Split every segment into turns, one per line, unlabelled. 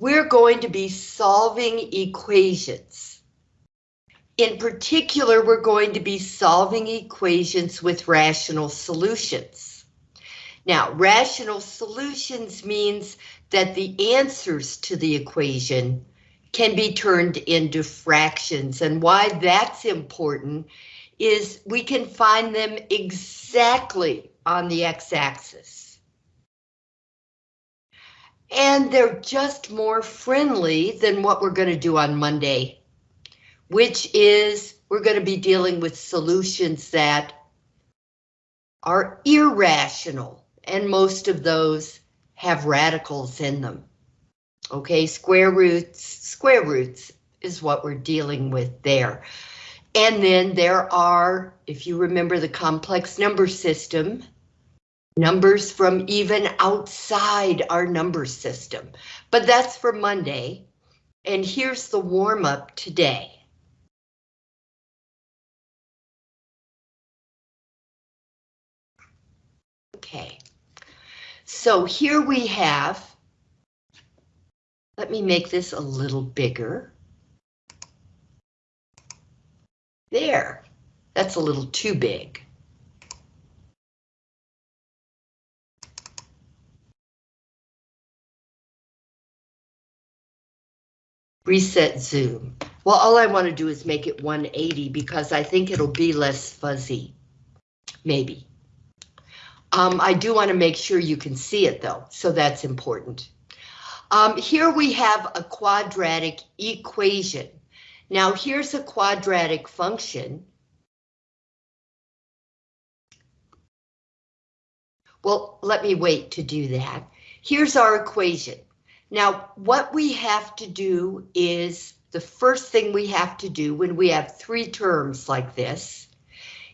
we're going to be solving equations. In particular, we're going to be solving equations with rational solutions. Now, rational solutions means that the answers to the equation can be turned into fractions. And why that's important is we can find them exactly on the x-axis. And they're just more friendly than what we're going to do on Monday, which is we're going to be dealing with solutions that are irrational, and most of those have radicals in them. Okay, square roots, square roots is what we're dealing with there. And then there are, if you remember the complex number system, numbers from even outside our number system. But that's for Monday. And here's the warm up today. Okay, so here we have let me make this a little bigger. There, that's a little too big. Reset zoom. Well, all I want to do is make it 180 because I think it'll be less fuzzy. Maybe. Um, I do want to make sure you can see it though, so that's important. Um, here we have a quadratic equation. Now here's a quadratic function. Well, let me wait to do that. Here's our equation. Now, what we have to do is the first thing we have to do when we have three terms like this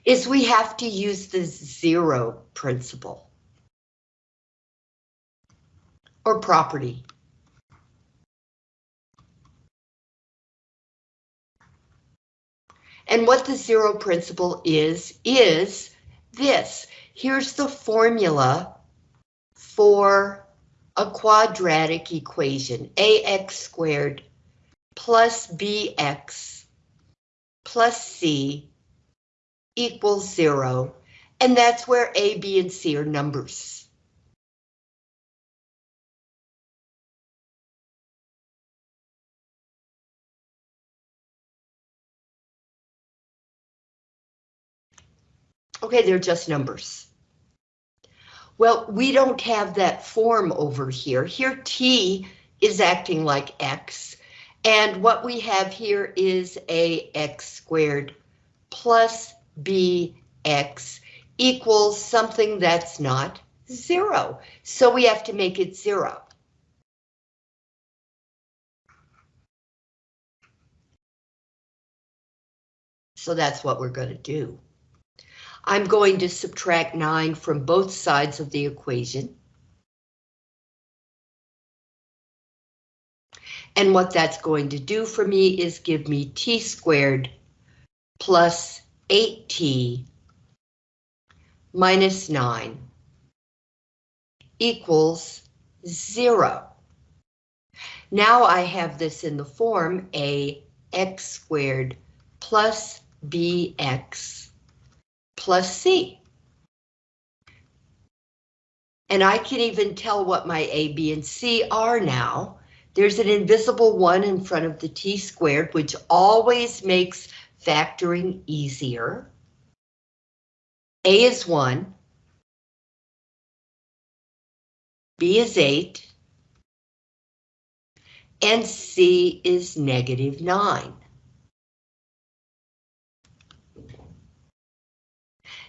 is we have to use the zero principle or property. And what the zero principle is, is this. Here's the formula for a quadratic equation, ax squared plus bx plus c equals zero, and that's where a, b, and c are numbers. Okay, they're just numbers. Well, we don't have that form over here. Here T is acting like X, and what we have here is a X squared plus BX equals something that's not zero. So we have to make it zero. So that's what we're going to do. I'm going to subtract 9 from both sides of the equation. And what that's going to do for me is give me t squared plus 8t minus 9 equals 0. Now I have this in the form a x squared plus bx plus C. And I can even tell what my A, B, and C are now. There's an invisible one in front of the T squared, which always makes factoring easier. A is 1. B is 8. And C is negative 9.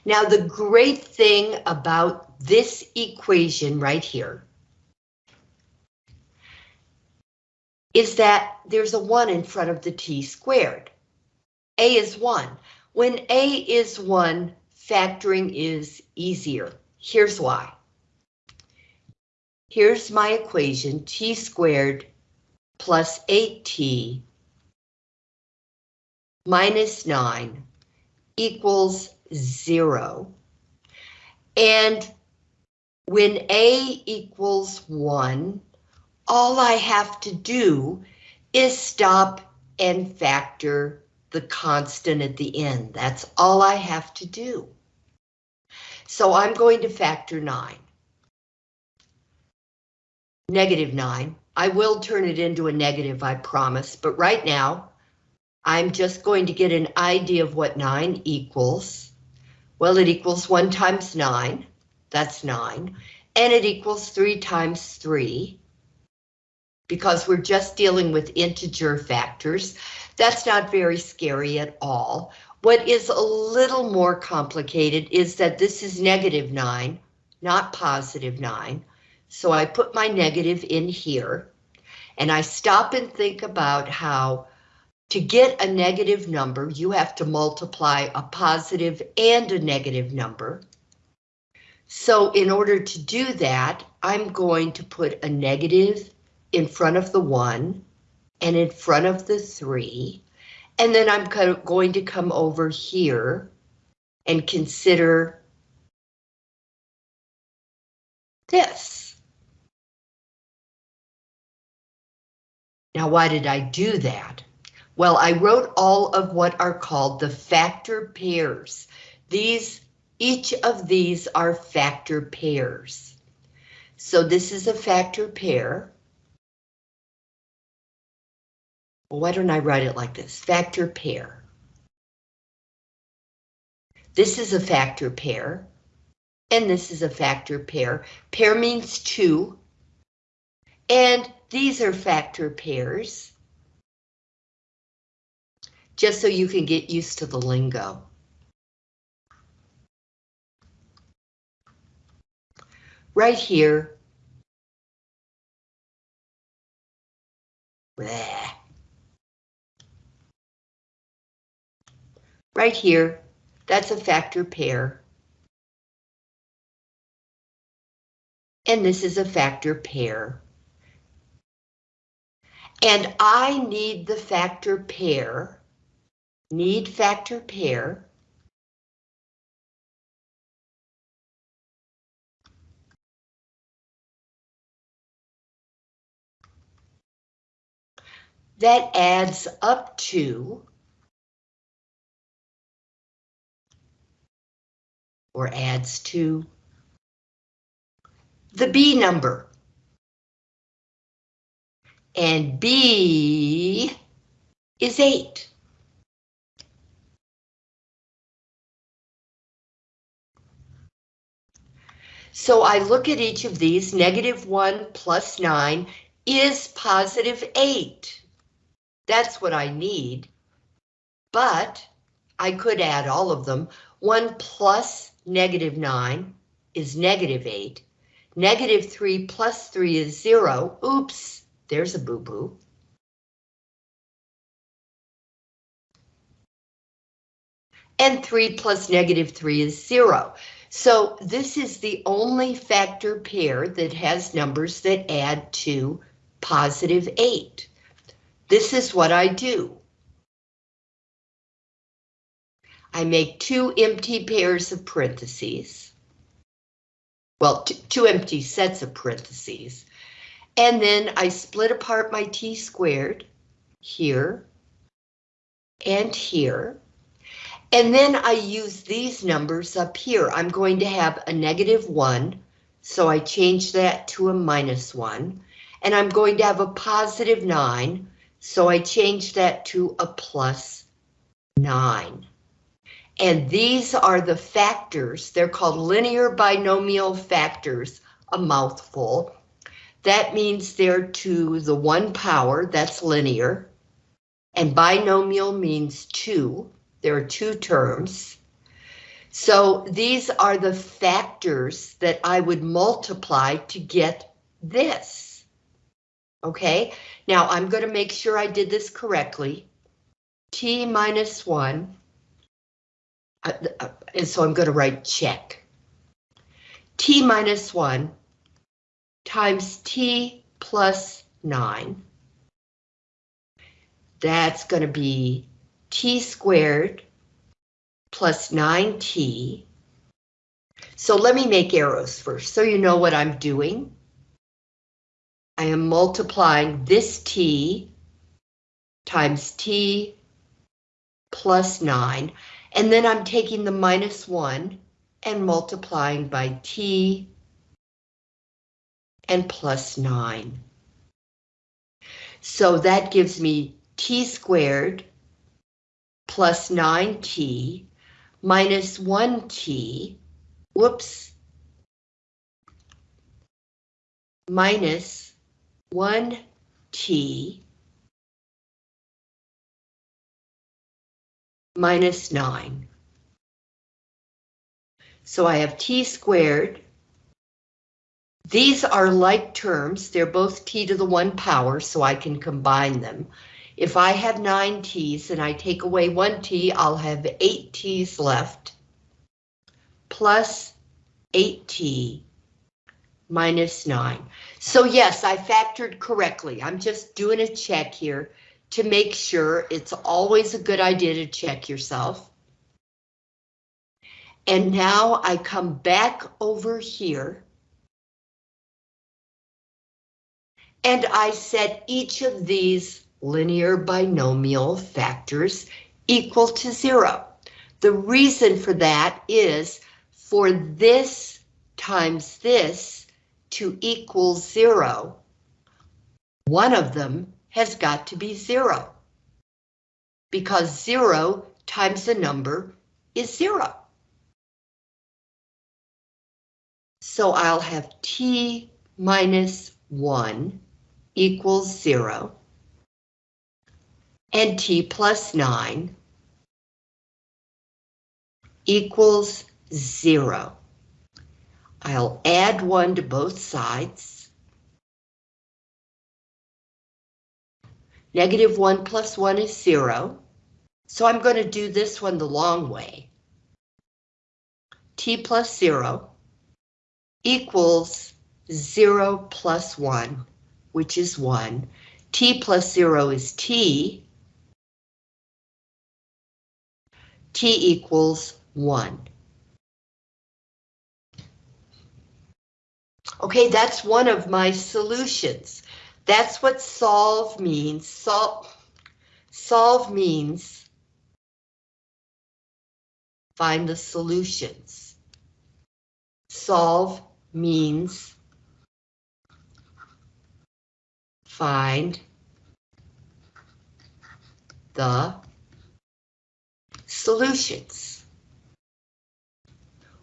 Now, the great thing about this equation right here is that there's a 1 in front of the t squared. A is 1. When A is 1, factoring is easier. Here's why. Here's my equation, t squared plus 8t minus 9 equals zero. And when A equals one, all I have to do is stop and factor the constant at the end. That's all I have to do. So I'm going to factor 9. Negative 9. I will turn it into a negative, I promise, but right now, I'm just going to get an idea of what 9 equals. Well, it equals 1 times 9, that's 9, and it equals 3 times 3, because we're just dealing with integer factors. That's not very scary at all. What is a little more complicated is that this is negative 9, not positive 9. So I put my negative in here, and I stop and think about how to get a negative number, you have to multiply a positive and a negative number. So in order to do that, I'm going to put a negative in front of the 1 and in front of the 3. And then I'm going to come over here and consider this. Now, why did I do that? Well, I wrote all of what are called the factor pairs. These, each of these are factor pairs. So this is a factor pair. Why don't I write it like this? Factor pair. This is a factor pair. And this is a factor pair. Pair means two. And these are factor pairs. Just so you can get used to the lingo. Right here. Bleh. Right here, that's a factor pair. And this is a factor pair. And I need the factor pair, need factor pair, that adds up to or adds to the B number. And B is 8. So I look at each of these, negative 1 plus 9 is positive 8. That's what I need. But I could add all of them. 1 plus negative 9 is negative 8. Negative 3 plus 3 is 0. Oops, there's a boo-boo. And 3 plus negative 3 is 0. So this is the only factor pair that has numbers that add to positive 8. This is what I do. I make two empty pairs of parentheses. Well, two empty sets of parentheses. And then I split apart my t squared here and here. And then I use these numbers up here. I'm going to have a negative 1, so I change that to a minus 1. And I'm going to have a positive 9, so I change that to a plus 9. And these are the factors. They're called linear binomial factors, a mouthful. That means they're to the one power, that's linear. And binomial means two. There are two terms. So these are the factors that I would multiply to get this. Okay, now I'm going to make sure I did this correctly. T minus 1 uh, uh, and so I'm going to write check. T minus 1 times T plus 9. That's going to be T squared plus 9T. So let me make arrows first so you know what I'm doing. I am multiplying this t times t plus 9, and then I'm taking the minus 1 and multiplying by t and plus 9. So that gives me t squared plus 9t minus 1t, whoops, minus 1t minus 9. So I have t squared. These are like terms. They're both t to the 1 power, so I can combine them. If I have 9 t's and I take away 1 t, I'll have 8 t's left. Plus 8t minus 9. So yes, I factored correctly. I'm just doing a check here to make sure it's always a good idea to check yourself. And now I come back over here. And I set each of these linear binomial factors equal to zero. The reason for that is for this times this to equal zero, one of them has got to be zero. Because zero times a number is zero. So I'll have t minus 1 equals 0, and t plus 9 equals 0. I'll add 1 to both sides. Negative 1 plus 1 is 0. So I'm going to do this one the long way. t plus 0 equals 0 plus 1, which is 1. t plus 0 is t. t equals 1. Okay, that's one of my solutions. That's what solve means. Solve, solve means find the solutions. Solve means find the solutions.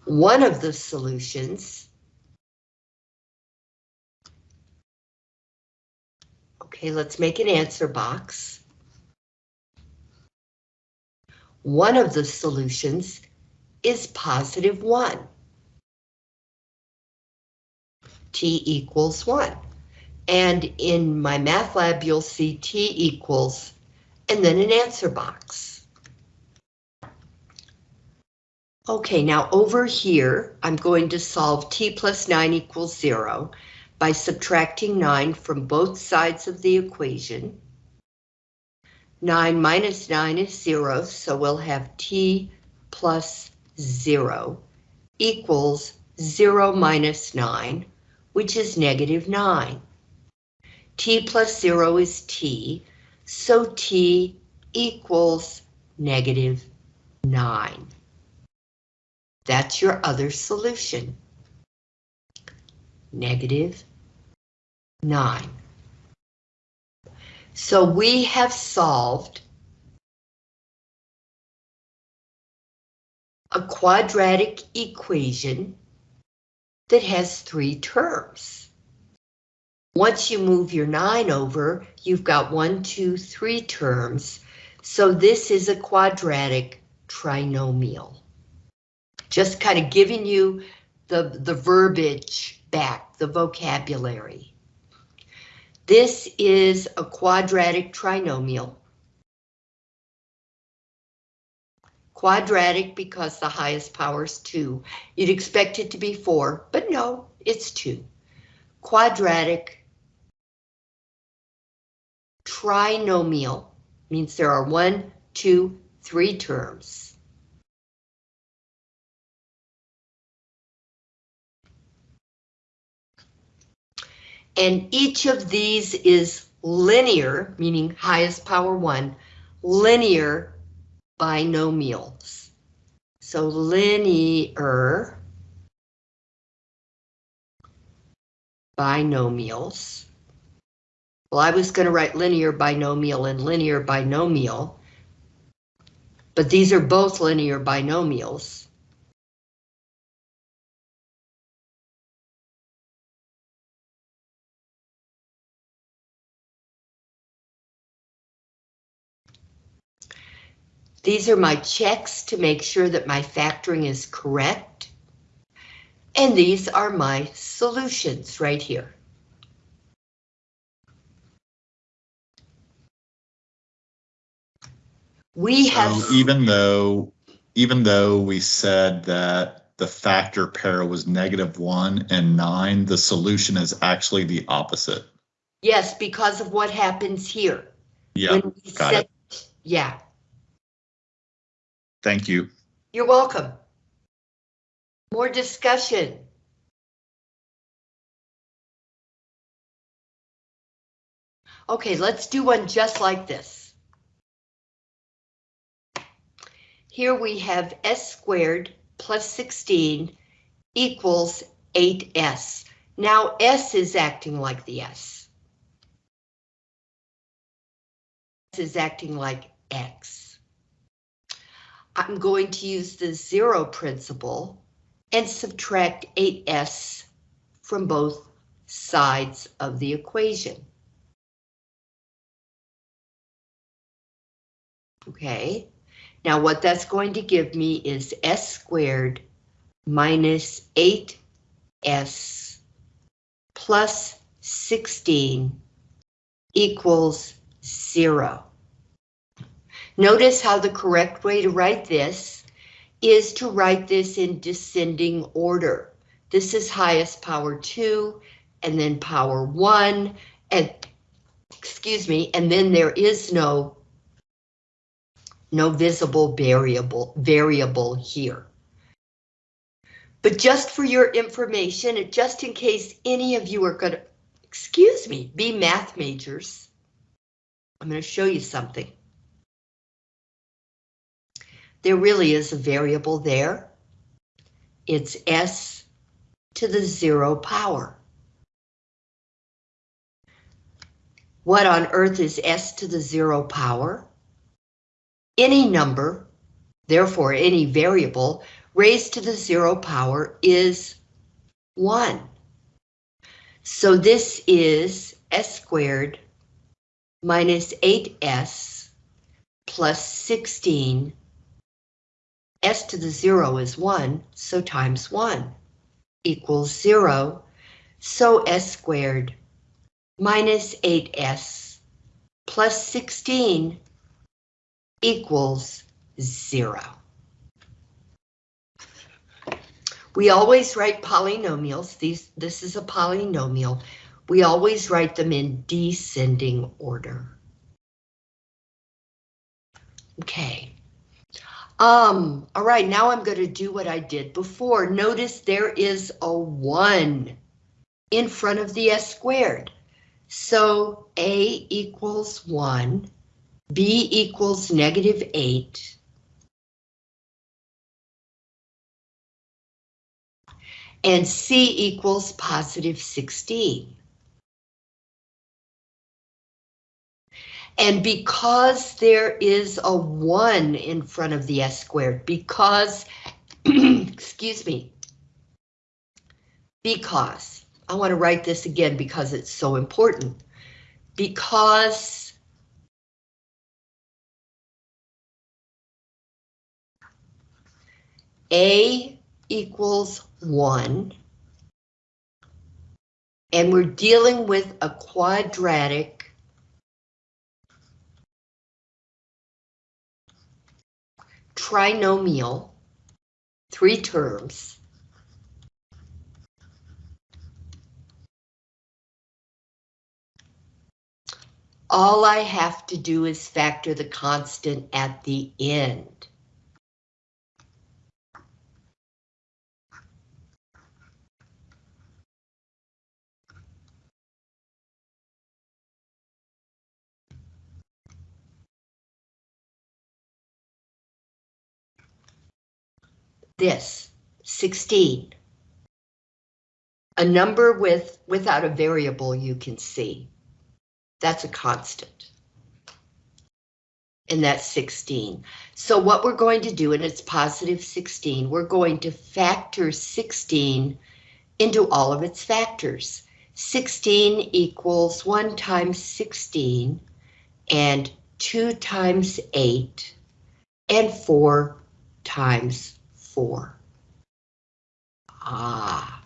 One of the solutions Okay, let's make an answer box. One of the solutions is positive 1. T equals 1. And in MyMathLab, you'll see T equals, and then an answer box. Okay, now over here, I'm going to solve T plus 9 equals 0 by subtracting 9 from both sides of the equation. 9 minus 9 is 0, so we'll have t plus 0 equals 0 minus 9, which is negative 9. t plus 0 is t, so t equals negative 9. That's your other solution negative 9. So we have solved a quadratic equation that has three terms. Once you move your 9 over, you've got one, two, three terms. So this is a quadratic trinomial. Just kind of giving you the, the verbiage back, the vocabulary. This is a quadratic trinomial. Quadratic because the highest power is 2. You'd expect it to be 4, but no, it's 2. Quadratic trinomial means there are one, two, three terms. And each of these is linear, meaning highest power one, linear binomials. So linear binomials. Well, I was going to write linear binomial and linear binomial, but these are both linear binomials. These are my checks to make sure that my factoring is correct. And these are my solutions right here. We have.
So even though, even though we said that the factor pair was negative one and nine, the solution is actually the opposite.
Yes, because of what happens here.
Yeah, got
set- Yeah,
thank you.
you're welcome. More discussion. Okay, let's do one just like this. Here we have s squared plus 16 equals 8s. Now s is acting like the s. S is acting like x. I'm going to use the zero principle and subtract 8s from both sides of the equation. Okay, now what that's going to give me is s squared minus 8s plus 16 equals zero. Notice how the correct way to write this is to write this in descending order. This is highest power 2, and then power 1, and, excuse me, and then there is no, no visible variable, variable here. But just for your information, just in case any of you are going to, excuse me, be math majors, I'm going to show you something there really is a variable there. It's s to the zero power. What on earth is s to the zero power? Any number, therefore any variable, raised to the zero power is 1. So this is s squared minus 8s plus 16 s to the zero is one, so times one equals zero, so s squared minus 8s plus 16 equals zero. We always write polynomials. These, this is a polynomial. We always write them in descending order. Okay. Um, all right, now I'm going to do what I did before. Notice there is a 1 in front of the s squared. So a equals 1, b equals negative 8, and c equals positive 16. And because there is a 1 in front of the s squared, because, excuse me, because, I want to write this again because it's so important. Because A equals 1, and we're dealing with a quadratic trinomial, three terms. All I have to do is factor the constant at the end. This, 16. A number with, without a variable you can see. That's a constant. And that's 16. So what we're going to do, and it's positive 16, we're going to factor 16 into all of its factors. 16 equals 1 times 16 and 2 times 8 and 4 times 4. Ah,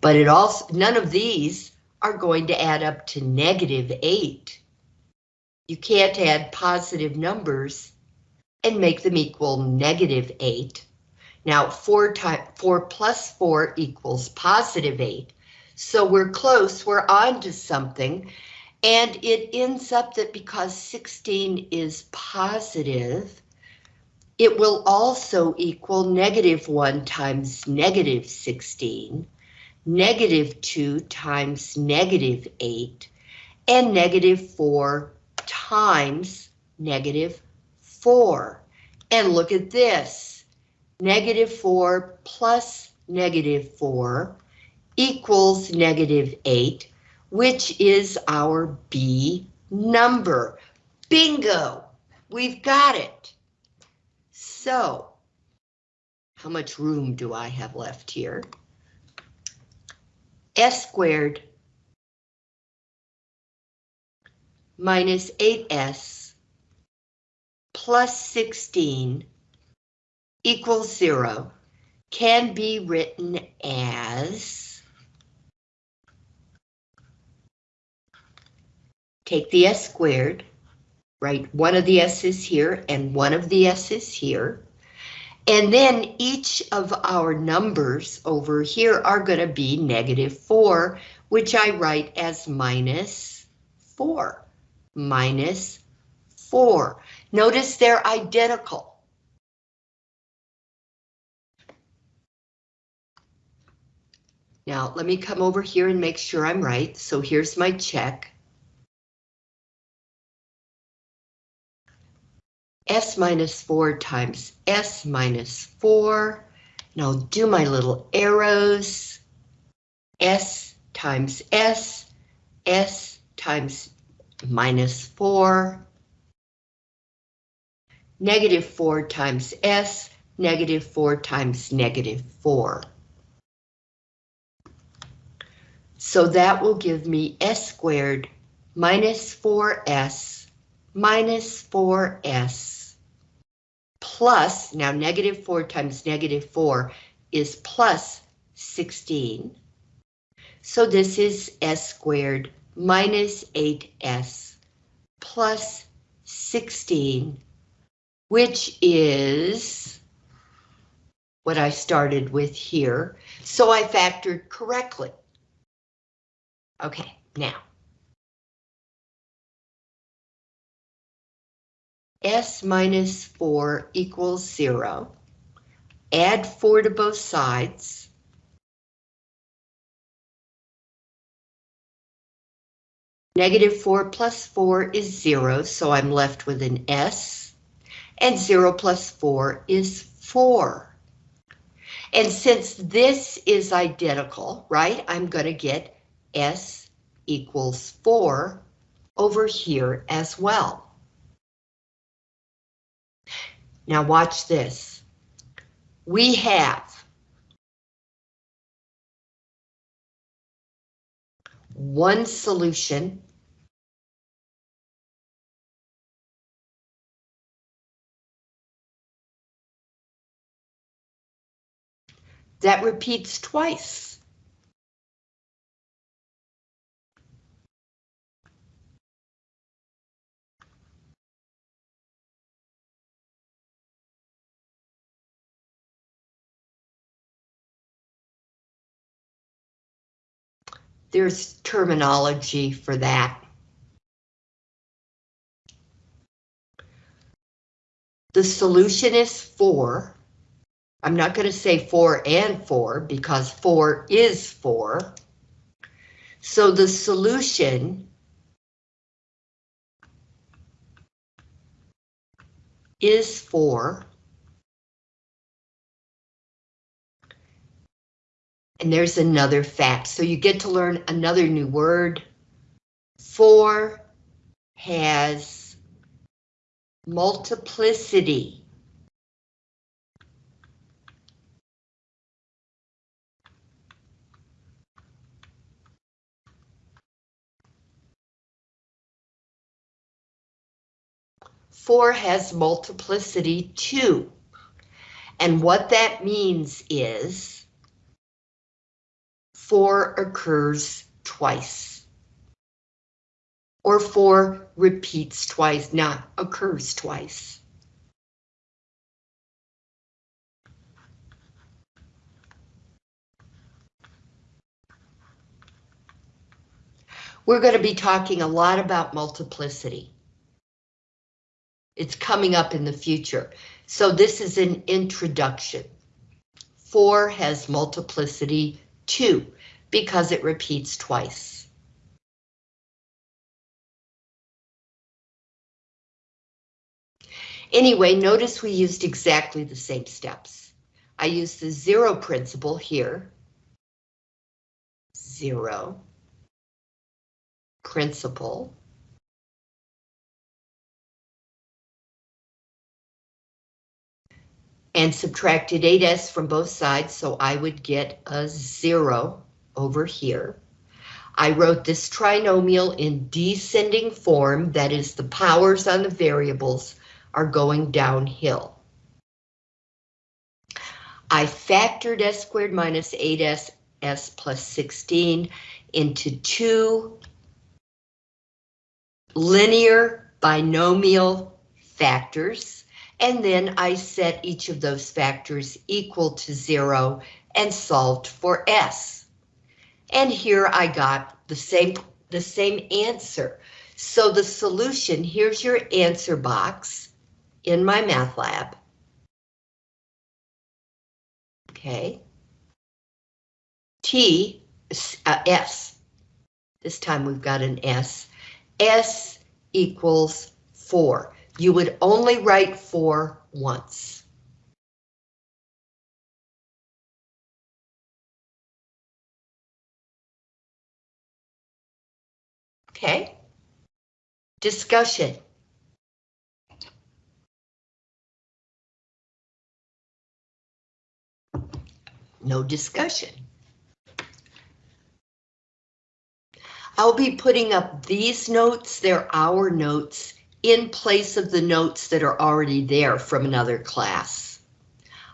but it also, none of these are going to add up to negative 8. You can't add positive numbers and make them equal negative 8. Now, 4, times 4 plus 4 equals positive 8. So we're close, we're on to something. And it ends up that because 16 is positive, it will also equal negative 1 times negative 16, negative 2 times negative 8, and negative 4 times negative 4. And look at this. Negative 4 plus negative 4 equals negative 8, which is our B number. Bingo! We've got it. So, how much room do I have left here? S squared minus 8s plus 16 equals 0 can be written as take the s squared, write one of the s's here and one of the s's here, and then each of our numbers over here are going to be negative 4, which I write as minus 4 minus 4. Notice they're identical. Now, let me come over here and make sure I'm right. So here's my check. S minus 4 times S minus 4. Now do my little arrows. S times S, S times minus 4. Negative 4 times S, negative 4 times negative 4. So that will give me S squared minus 4S minus 4S plus, now negative 4 times negative 4 is plus 16. So this is S squared minus 8s plus 16, which is what I started with here. So I factored correctly. Okay, now. S minus 4 equals 0. Add 4 to both sides. Negative 4 plus 4 is 0, so I'm left with an S. And 0 plus 4 is 4. And since this is identical, right, I'm going to get S equals 4 over here as well. Now watch this. We have one solution that repeats twice. There's terminology for that. The solution is 4 I'm not going to say 4 and 4 because 4 is 4. So the solution is 4. And there's another fact. So you get to learn another new word. Four has multiplicity. Four has multiplicity two. And what that means is four occurs twice. Or four repeats twice, not occurs twice. We're going to be talking a lot about multiplicity. It's coming up in the future. So this is an introduction. Four has multiplicity two because it repeats twice. Anyway, notice we used exactly the same steps. I used the zero principle here. Zero. Principle. and subtracted 8s from both sides, so I would get a 0 over here. I wrote this trinomial in descending form, that is the powers on the variables are going downhill. I factored s squared minus 8s s plus 16 into two linear binomial factors and then I set each of those factors equal to zero and solved for S. And here I got the same, the same answer. So the solution, here's your answer box in MyMathLab. Okay. T, uh, S. This time we've got an S. S equals 4 you would only write four once. Okay. Discussion. No discussion. I'll be putting up these notes, they're our notes, in place of the notes that are already there from another class.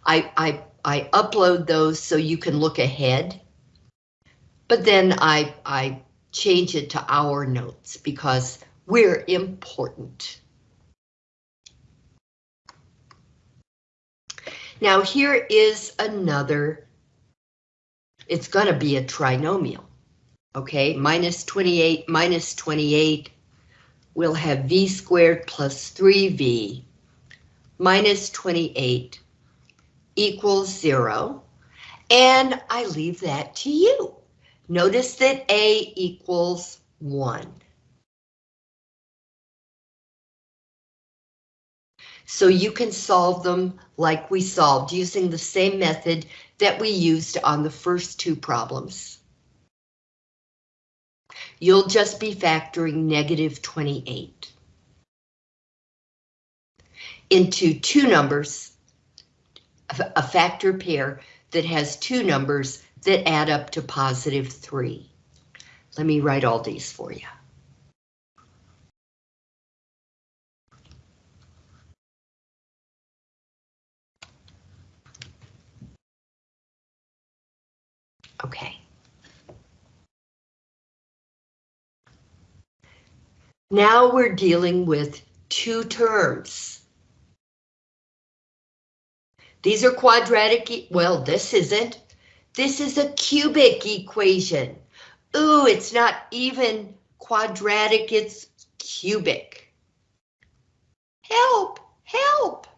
I, I, I upload those so you can look ahead, but then I, I change it to our notes because we're important. Now here is another, it's going to be a trinomial, okay? Minus 28, minus 28, we'll have v squared plus 3v minus 28 equals 0. And I leave that to you. Notice that a equals 1. So you can solve them like we solved using the same method that we used on the first two problems you'll just be factoring negative 28 into two numbers, a factor pair that has two numbers that add up to positive 3. Let me write all these for you. Okay. Now we're dealing with two terms. These are quadratic, well, this isn't. This is a cubic equation. Ooh, it's not even quadratic, it's cubic. Help, help.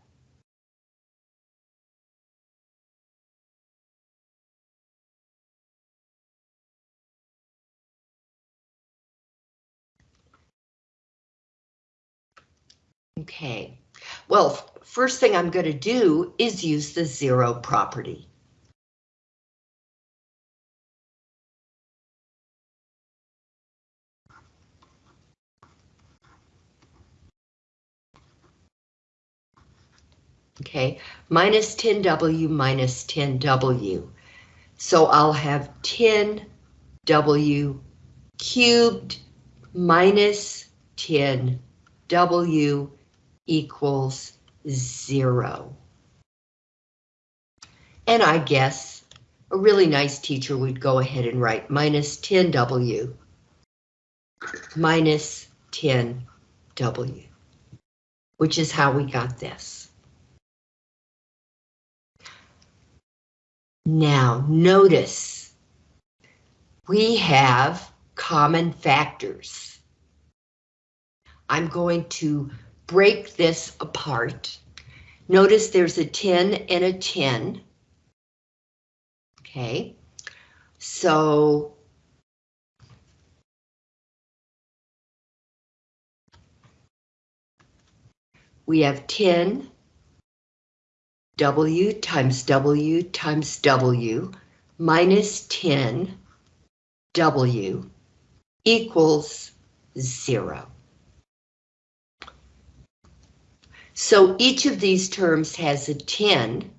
Okay, well, first thing I'm going to do is use the zero property. Okay, minus 10W minus 10W. So I'll have 10W cubed minus 10W equals zero. And I guess a really nice teacher would go ahead and write minus 10W minus 10W, which is how we got this. Now, notice we have common factors. I'm going to break this apart. Notice there's a 10 and a 10. Okay, so we have 10 W times W times W minus 10 W equals zero. So each of these terms has a 10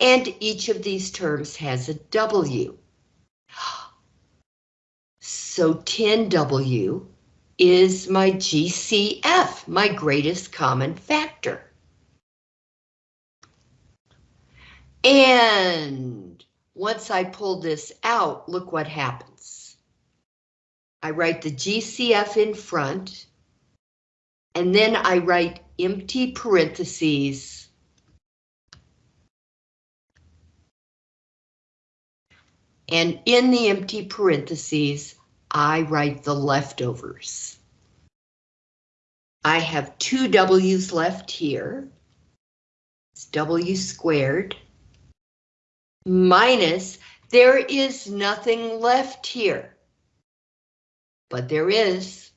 and each of these terms has a W. So 10W is my GCF, my greatest common factor. And once I pull this out, look what happens. I write the GCF in front, and then I write empty parentheses. And in the empty parentheses, I write the leftovers. I have two W's left here. It's W squared minus, there is nothing left here. But there is.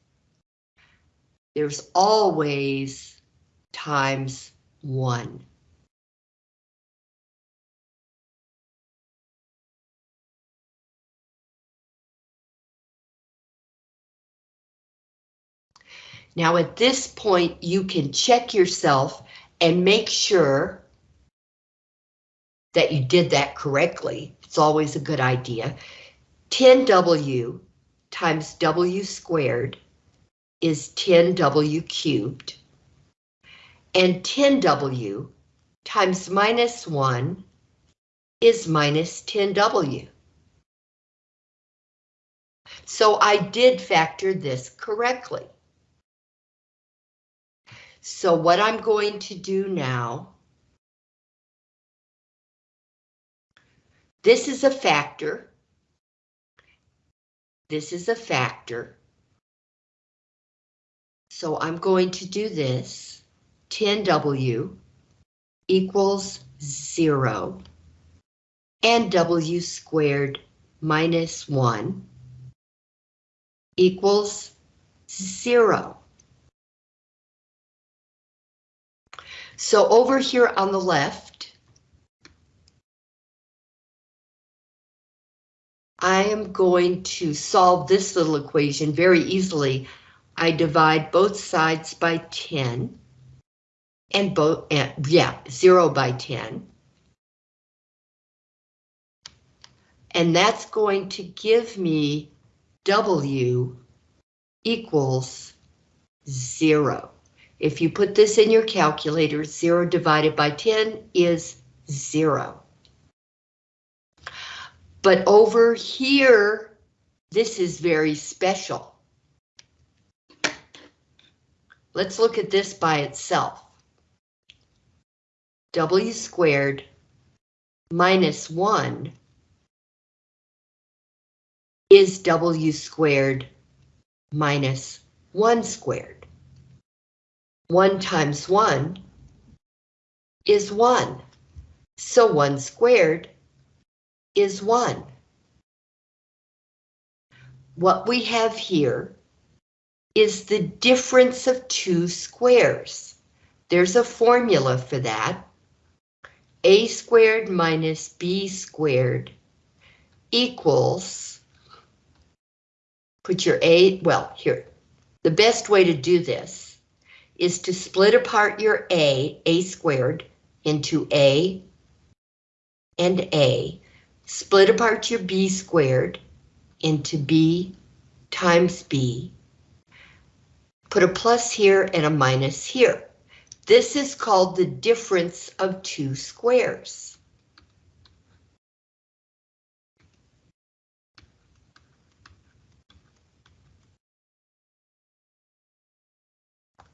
There's always times one. Now at this point, you can check yourself and make sure that you did that correctly. It's always a good idea. 10W times W squared is 10W cubed. And 10W times minus 1 is minus 10W. So I did factor this correctly. So what I'm going to do now This is a factor. This is a factor. So I'm going to do this. 10W equals zero and W squared minus one equals zero. So over here on the left, I am going to solve this little equation very easily. I divide both sides by 10 and both, yeah, 0 by 10. And that's going to give me W equals 0. If you put this in your calculator, 0 divided by 10 is 0. But over here, this is very special. Let's look at this by itself. W squared minus 1 is W squared minus 1 squared. 1 times 1 is 1. So 1 squared is 1. What we have here is the difference of two squares. There's a formula for that. a squared minus b squared equals, put your a, well, here, the best way to do this is to split apart your a, a squared, into A and A. Split apart your B squared into B times B. Put a plus here and a minus here. This is called the difference of two squares.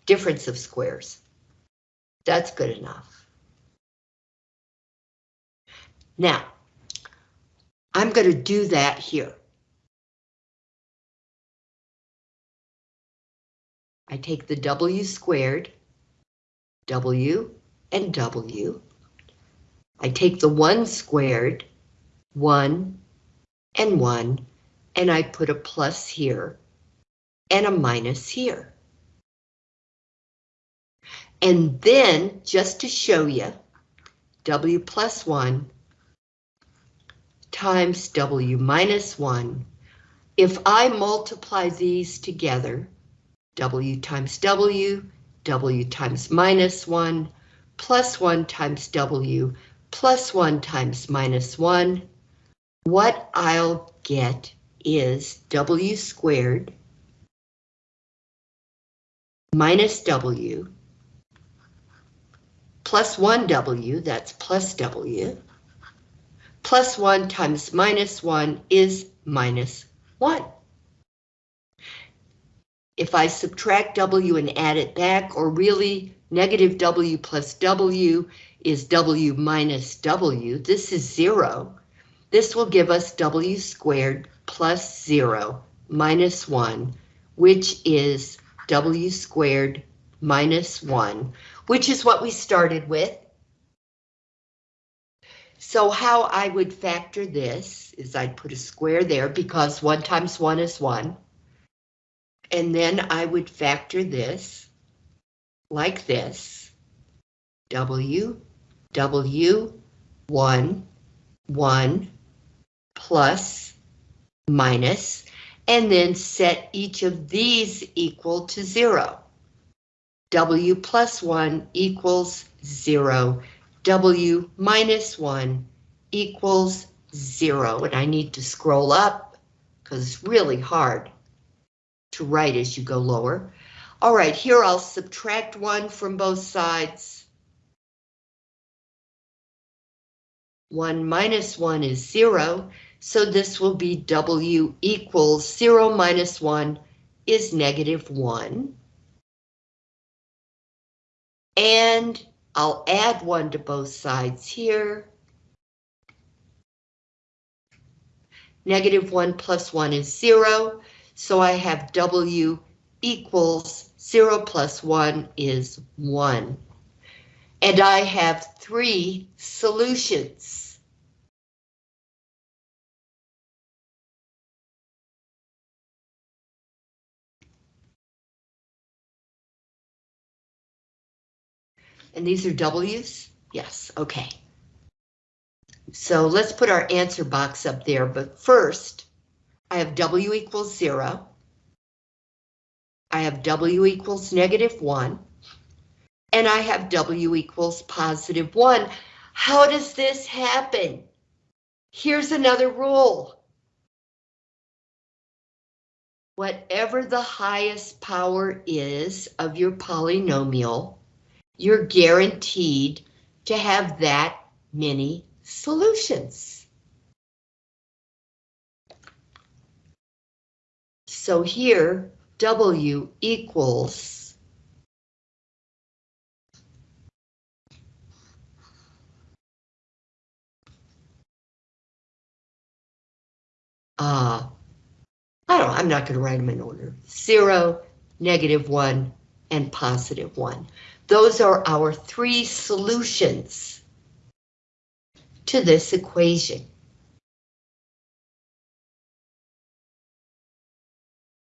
Difference of squares. That's good enough. Now, I'm going to do that here. I take the W squared, W and W. I take the 1 squared, 1 and 1, and I put a plus here and a minus here. And then, just to show you, W plus 1 times W minus 1. If I multiply these together, W times W, W times minus 1, plus 1 times W, plus 1 times minus 1, what I'll get is W squared minus W plus 1W, that's plus W, plus 1 times minus 1 is minus 1. If I subtract W and add it back, or really negative W plus W is W minus W, this is 0. This will give us W squared plus 0 minus 1, which is W squared minus 1, which is what we started with. So how I would factor this is I'd put a square there because 1 times 1 is 1. And then I would factor this like this. W, W, 1, 1, plus, minus, and then set each of these equal to 0. W plus 1 equals 0. W minus 1 equals 0. And I need to scroll up because it's really hard to write as you go lower. All right, here I'll subtract 1 from both sides. 1 minus 1 is 0, so this will be W equals 0 minus 1 is negative 1. And I'll add 1 to both sides here. Negative 1 plus 1 is 0, so I have W equals 0 plus 1 is 1. And I have three solutions. And these are W's? Yes, okay. So let's put our answer box up there, but first, I have W equals zero. I have W equals negative one. And I have W equals positive one. How does this happen? Here's another rule. Whatever the highest power is of your polynomial, you're guaranteed to have that many solutions. So here, W equals uh, I don't I'm not going to write them in order. Zero, negative one, and positive one. Those are our three solutions to this equation.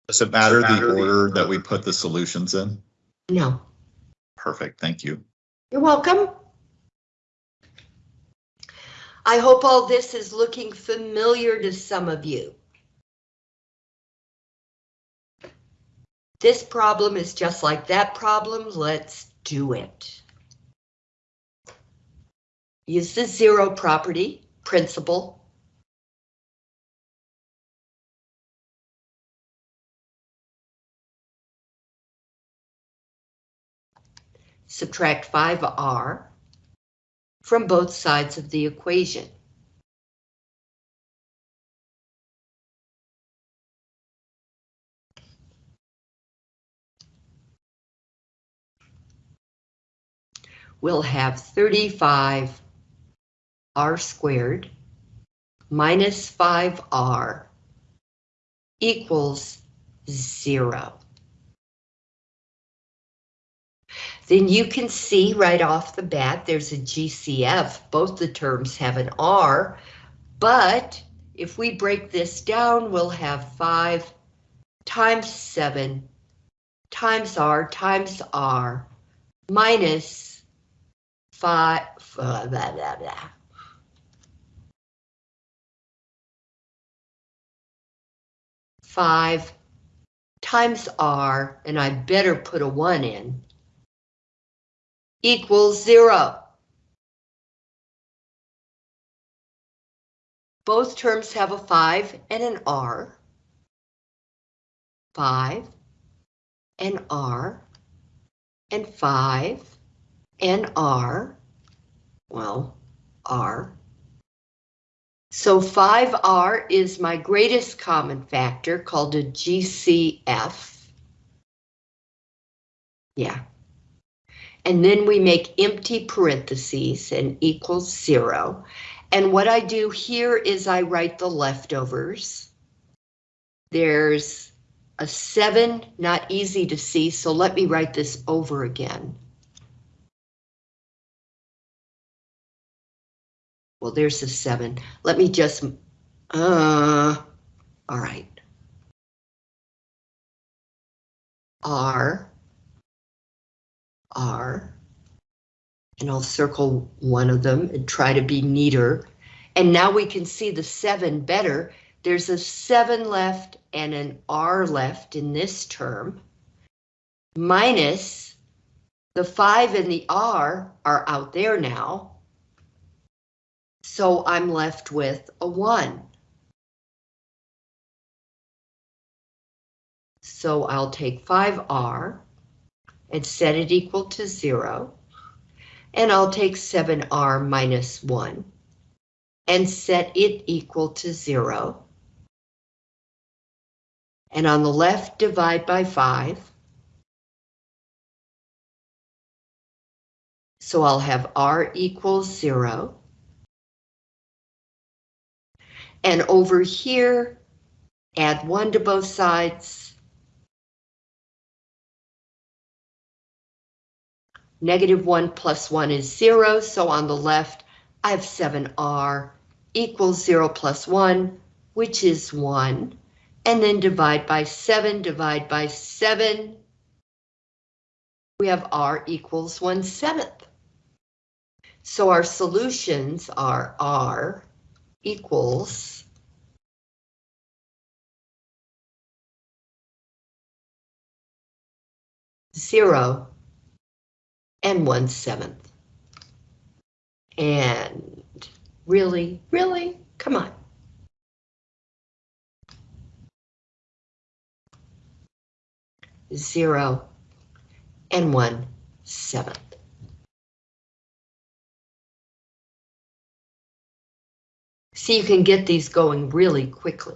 Does it matter the order that we put the solutions in?
No,
Perfect, thank you.
you're welcome. I hope all this is looking familiar to some of you. This problem is just like that problem. Let's do it. use the zero property, principle, Subtract 5r from both sides of the equation. We'll have 35 r squared minus 5r equals zero. Then you can see right off the bat, there's a GCF. Both the terms have an R, but if we break this down, we'll have 5 times 7 times R times R minus 5, uh, blah, blah, blah. Five times R, and I better put a one in, equals zero. Both terms have a 5 and an R. 5 and R and 5 and R. Well, R. So 5R is my greatest common factor called a GCF. Yeah. And then we make empty parentheses and equals zero. And what I do here is I write the leftovers. There's a seven, not easy to see, so let me write this over again. Well, there's a seven. Let me just, uh, all right. R, R, and I'll circle one of them and try to be neater. And now we can see the seven better. There's a seven left and an R left in this term, minus the five and the R are out there now. So I'm left with a one. So I'll take 5R and set it equal to zero. And I'll take 7R minus one and set it equal to zero. And on the left, divide by five. So I'll have R equals zero. And over here, add one to both sides. Negative one plus one is zero, so on the left, I have 7r equals zero plus one, which is one. And then divide by seven, divide by seven. We have r equals one seventh. So our solutions are r equals zero and one seventh. And really, really, come on. Zero and one seventh. See, you can get these going really quickly.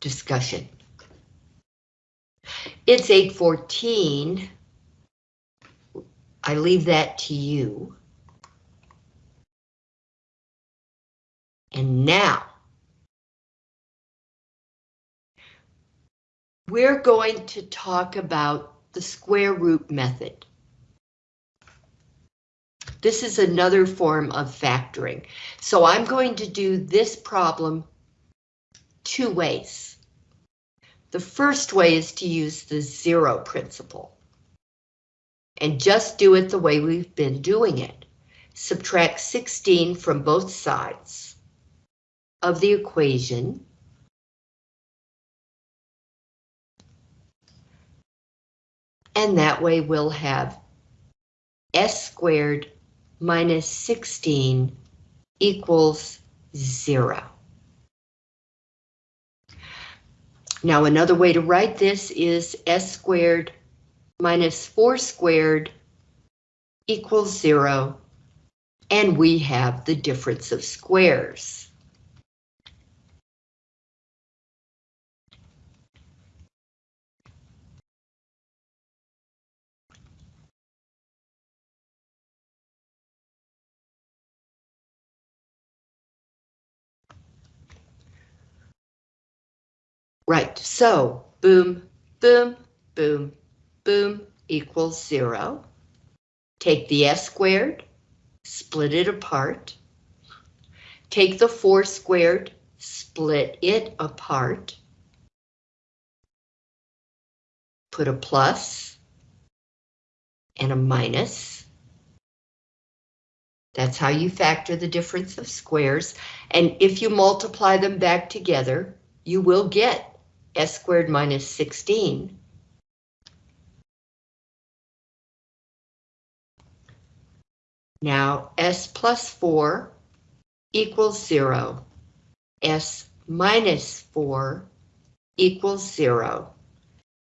Discussion. It's 8:14. I leave that to you. And now, we're going to talk about the square root method. This is another form of factoring. So I'm going to do this problem two ways. The first way is to use the zero principle. And just do it the way we've been doing it. Subtract 16 from both sides of the equation And that way we'll have s squared minus 16 equals zero. Now another way to write this is s squared minus 4 squared equals zero, and we have the difference of squares. Right, so boom, boom, boom, boom equals zero. Take the s squared, split it apart. Take the 4 squared, split it apart. Put a plus and a minus. That's how you factor the difference of squares. And if you multiply them back together, you will get s squared minus 16 Now s plus 4 equals 0. s minus 4 equals 0.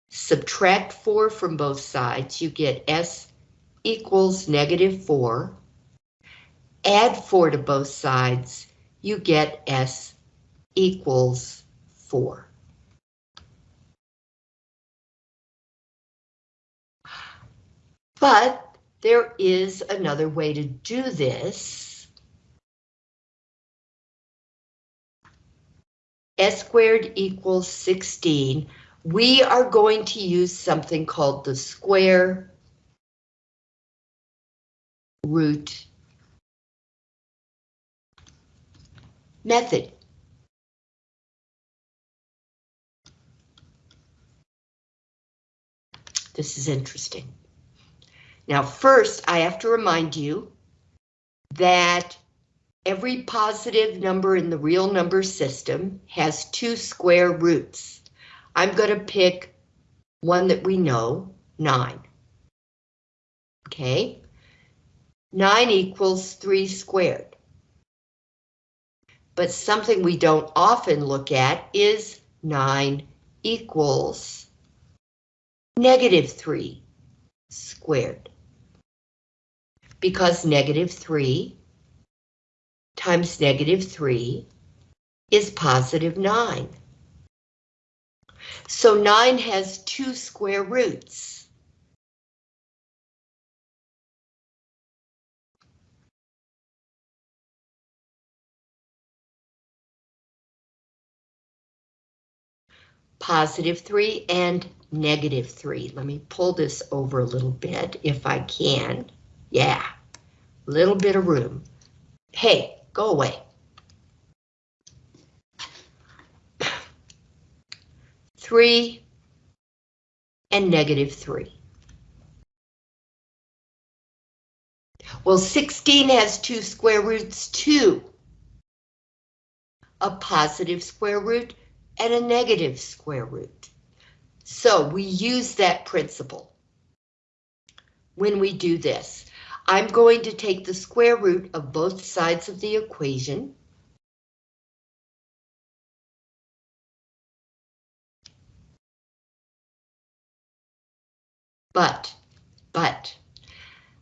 Subtract 4 from both sides, you get s equals negative 4. Add 4 to both sides, you get s equals 4. But there is another way to do this. S squared equals 16. We are going to use something called the square root method. This is interesting. Now, first, I have to remind you that every positive number in the real number system has two square roots. I'm going to pick one that we know, 9. Okay, 9 equals 3 squared. But something we don't often look at is 9 equals negative 3 squared because negative 3 times negative 3 is positive 9. So 9 has two square roots. Positive 3 and negative 3. Let me pull this over a little bit if I can. Yeah, little bit of room. Hey, go away. Three and negative three. Well, 16 has two square roots too. A positive square root and a negative square root. So we use that principle when we do this. I'm going to take the square root of both sides of the equation. But, but,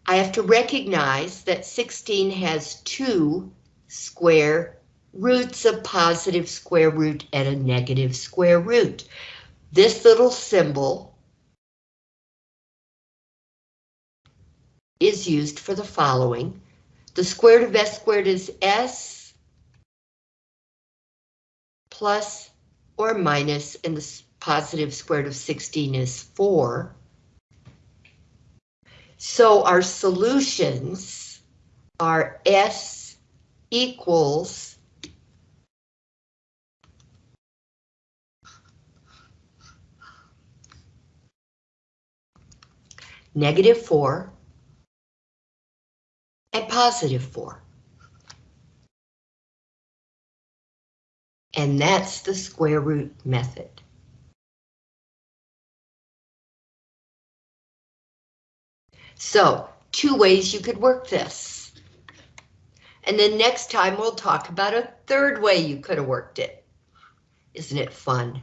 I have to recognize that 16 has two square roots, a positive square root and a negative square root. This little symbol is used for the following. The square root of s squared is s plus or minus, and the positive square root of 16 is 4. So our solutions are s equals negative 4 and positive 4. And that's the square root method. So, two ways you could work this. And then next time we'll talk about a third way you could have worked it. Isn't it fun?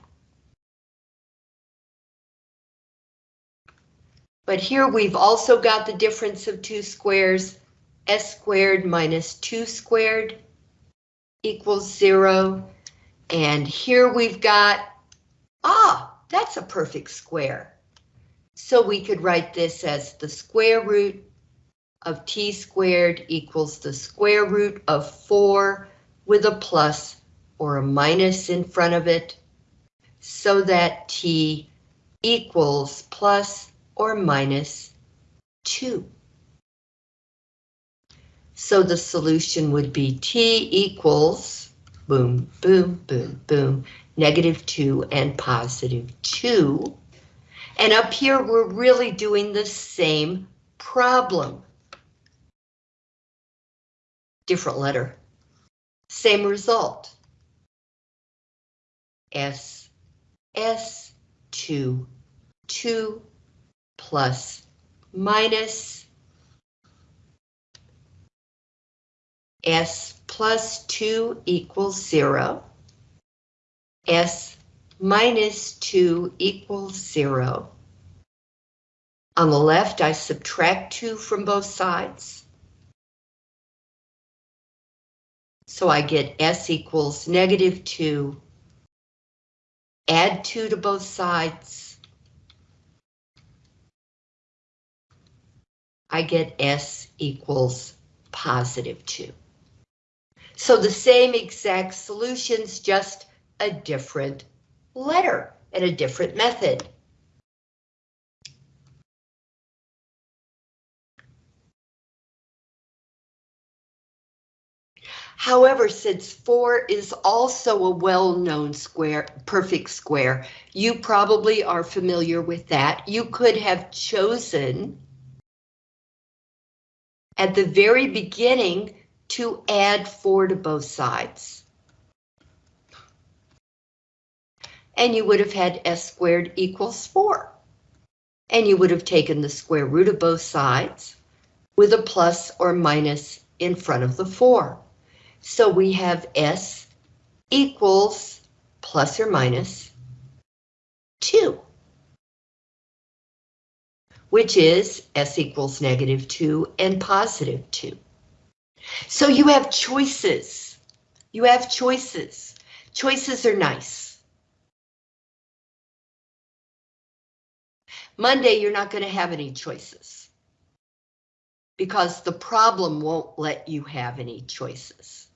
But here we've also got the difference of two squares, s squared minus 2 squared equals 0. And here we've got, ah, that's a perfect square. So we could write this as the square root of t squared equals the square root of 4 with a plus or a minus in front of it, so that t equals plus or minus 2. So the solution would be t equals, boom, boom, boom, boom, negative 2 and positive 2. And up here, we're really doing the same problem. Different letter. Same result. S, S, 2, 2, plus, minus, S plus 2 equals 0. S minus 2 equals 0. On the left, I subtract 2 from both sides. So I get S equals negative 2. Add 2 to both sides. I get S equals positive 2. So the same exact solutions, just a different letter and a different method. However, since 4 is also a well-known square, perfect square, you probably are familiar with that. You could have chosen at the very beginning to add 4 to both sides. And you would have had s squared equals 4. And you would have taken the square root of both sides with a plus or minus in front of the 4. So we have s equals plus or minus 2 which is s equals negative 2 and positive 2. So you have choices. You have choices. Choices are nice. Monday, you're not going to have any choices because the problem won't let you have any choices.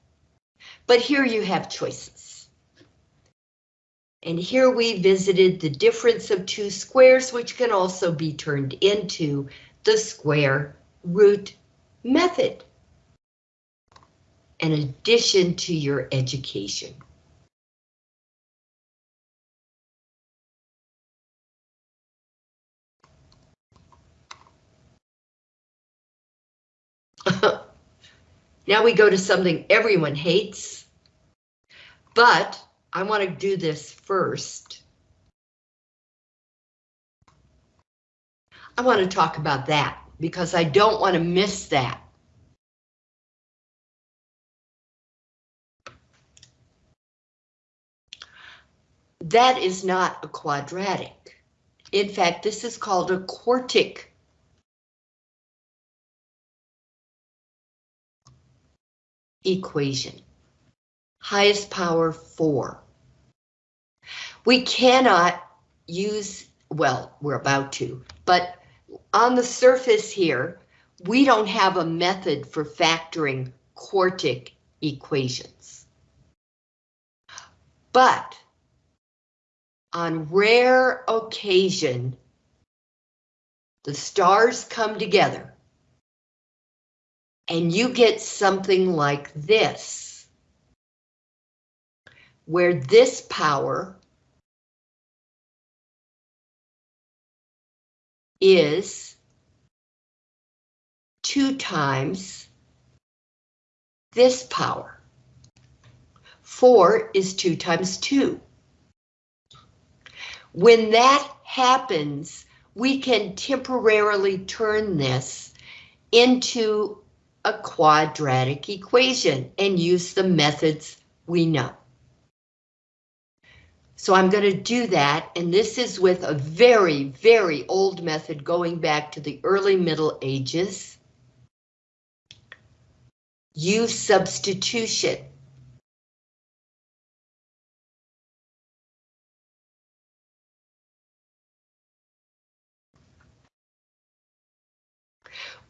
But here you have choices. And here we visited the difference of two squares, which can also be turned into the square root method. An addition to your education. now we go to something everyone hates, but I want to do this first. I want to talk about that because I don't want to miss that. That is not a quadratic. In fact, this is called a quartic equation. Highest power 4. We cannot use, well, we're about to, but on the surface here, we don't have a method for factoring quartic equations. But on rare occasion, the stars come together and you get something like this, where this power is two times this power. Four is two times two. When that happens, we can temporarily turn this into a quadratic equation and use the methods we know. So I'm going to do that, and this is with a very, very old method going back to the early Middle Ages. U substitution.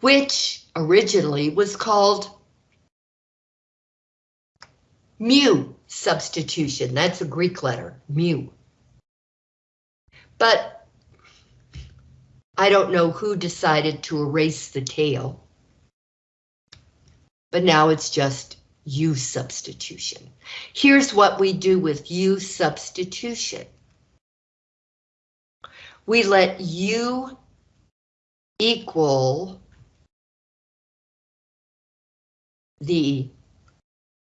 Which originally was called mu substitution. That's a Greek letter, mu. But I don't know who decided to erase the tail. But now it's just U substitution. Here's what we do with U substitution. We let U equal the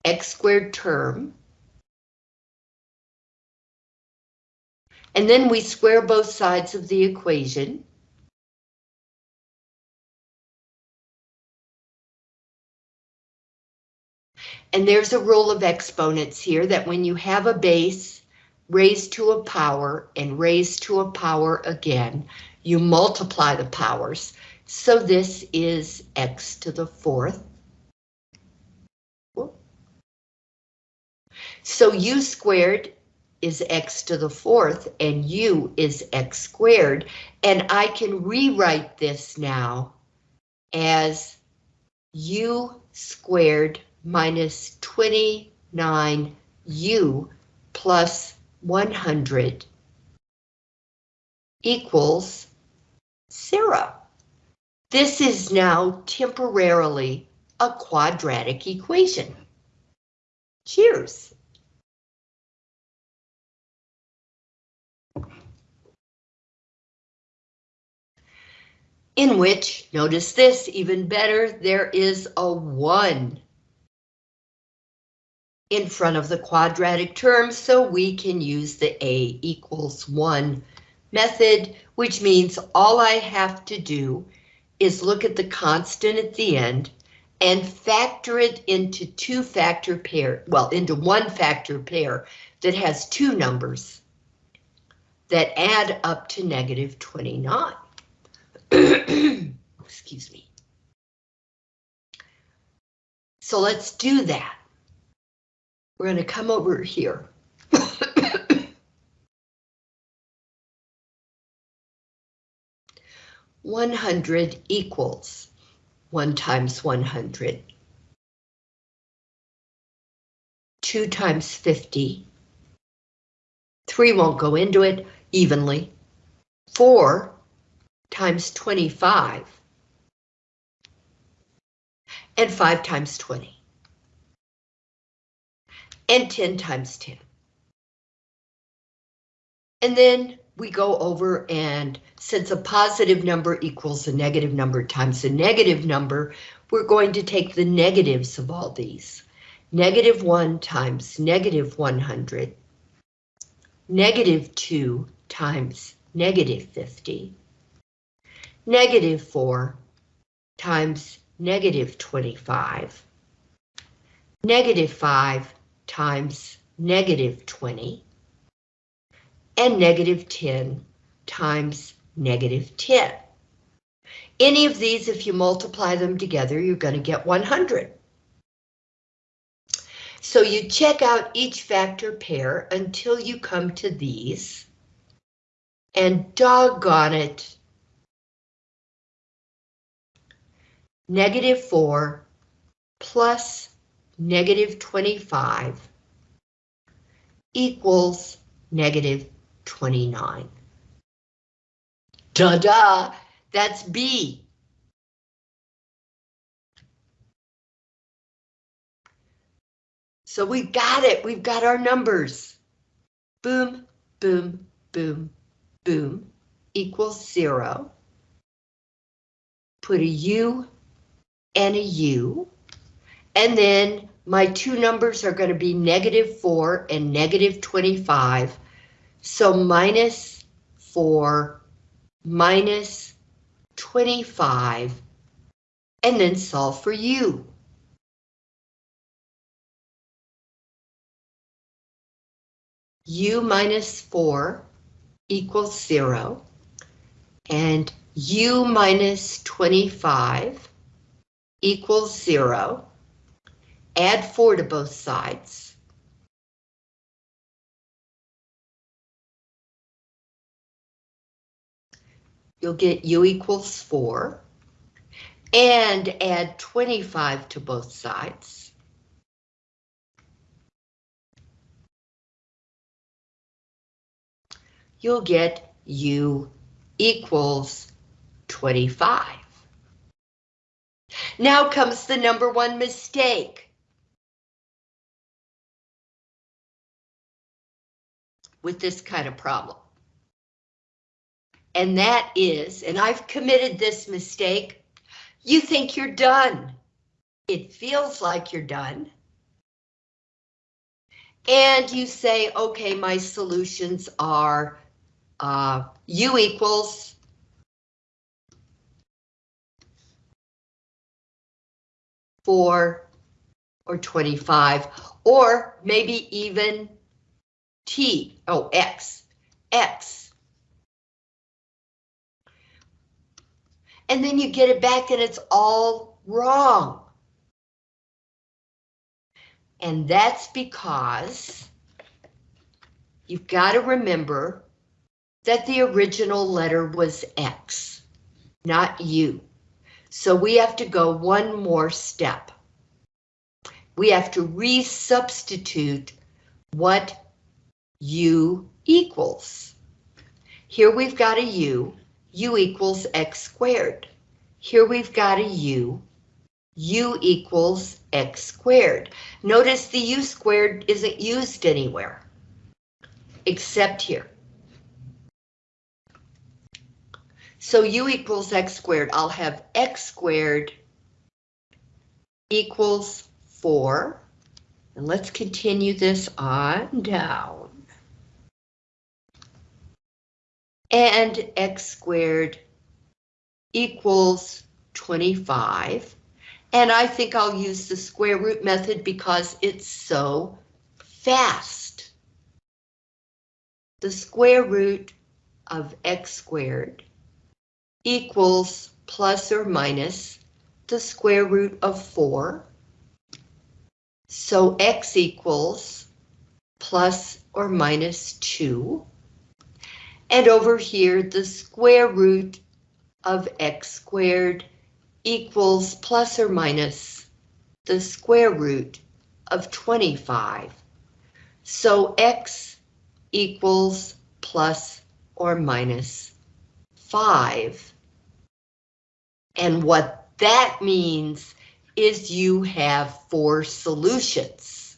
x squared term. And then we square both sides of the equation. And there's a rule of exponents here that when you have a base raised to a power and raised to a power again, you multiply the powers. So this is x to the fourth So u squared is x to the fourth and u is x squared. And I can rewrite this now as u squared minus 29u plus 100 equals zero. This is now temporarily a quadratic equation. Cheers. In which, notice this, even better, there is a 1 in front of the quadratic term, so we can use the A equals 1 method, which means all I have to do is look at the constant at the end and factor it into two factor pair, well, into one factor pair that has two numbers that add up to negative 29. Excuse me. So let's do that. We're going to come over here. One hundred equals one times one hundred. Two times fifty. Three won't go into it evenly. Four times 25 and 5 times 20 and 10 times 10. And then we go over and since a positive number equals a negative number times a negative number, we're going to take the negatives of all these. Negative 1 times negative 100, negative 2 times negative 50, negative 4 times negative 25, negative 5 times negative 20, and negative 10 times negative 10. Any of these, if you multiply them together, you're going to get 100. So you check out each factor pair until you come to these. And doggone it, negative 4 plus negative 25 equals negative 29. Da-da, that's B. So we've got it, we've got our numbers. Boom, boom, boom, boom, equals zero. Put a U and a U. And then my two numbers are going to be negative 4 and negative 25. So minus 4 minus 25, and then solve for u. u minus 4 equals 0, and u minus 25 equals 0. Add 4 to both sides. You'll get u equals 4. And add 25 to both sides. You'll get u equals 25. Now comes the number one mistake. With this kind of problem. And that is, and I've committed this mistake, you think you're done. It feels like you're done. And you say, okay, my solutions are uh, u equals four or 25, or maybe even t, oh, x, x. And then you get it back and it's all wrong. And that's because you've got to remember that the original letter was X, not U. So we have to go one more step. We have to resubstitute what U equals. Here we've got a U, U equals X squared. Here we've got a U, U equals X squared. Notice the U squared isn't used anywhere, except here. So u equals x squared. I'll have x squared equals 4. And let's continue this on down. And x squared equals 25. And I think I'll use the square root method because it's so fast. The square root of x squared equals plus or minus the square root of 4. So x equals plus or minus 2. And over here, the square root of x squared equals plus or minus the square root of 25. So x equals plus or minus 5. And what that means is you have four solutions.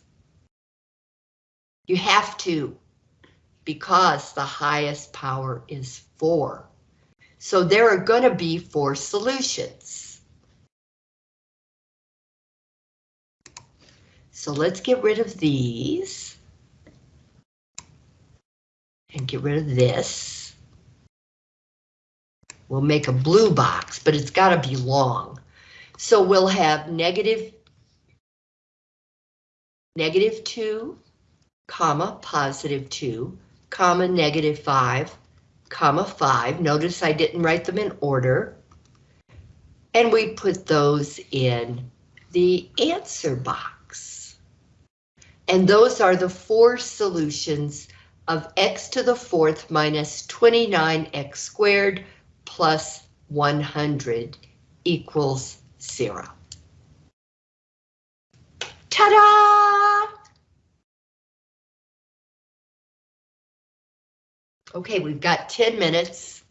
You have to, because the highest power is four. So there are going to be four solutions. So let's get rid of these. And get rid of this. We'll make a blue box, but it's got to be long. So we'll have negative, negative 2, comma, positive 2, comma, negative 5, comma, 5. Notice I didn't write them in order. And we put those in the answer box. And those are the four solutions of x to the fourth minus 29x squared plus 100 equals zero. Ta-da! Okay, we've got 10 minutes.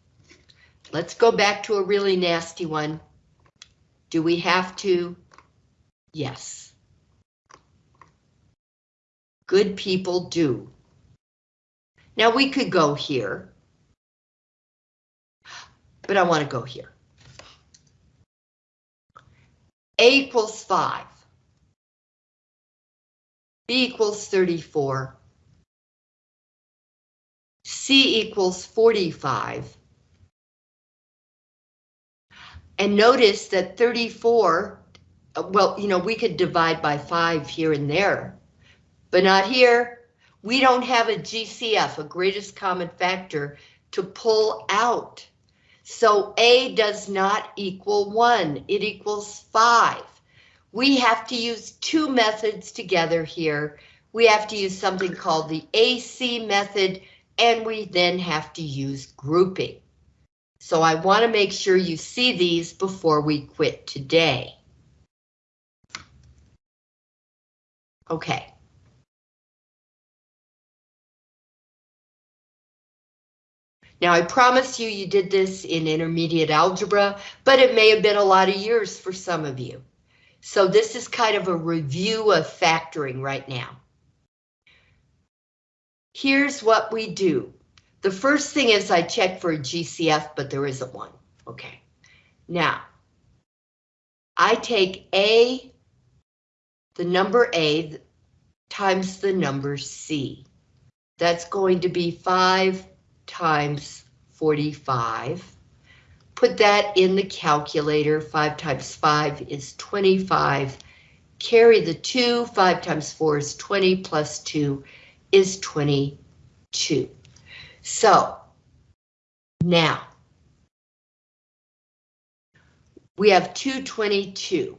Let's go back to a really nasty one. Do we have to? Yes. Good people do. Now we could go here but I want to go here. A equals 5. B equals 34. C equals 45. And notice that 34, uh, well, you know, we could divide by five here and there, but not here. We don't have a GCF, a greatest common factor, to pull out. So A does not equal one, it equals five. We have to use two methods together here. We have to use something called the AC method, and we then have to use grouping. So I want to make sure you see these before we quit today. Okay. Now I promise you, you did this in intermediate algebra, but it may have been a lot of years for some of you. So this is kind of a review of factoring right now. Here's what we do. The first thing is I check for a GCF, but there isn't one. Okay. Now, I take A, the number A, times the number C. That's going to be 5 times 45. Put that in the calculator. 5 times 5 is 25. Carry the 2. 5 times 4 is 20 plus 2 is 22. So now we have 222.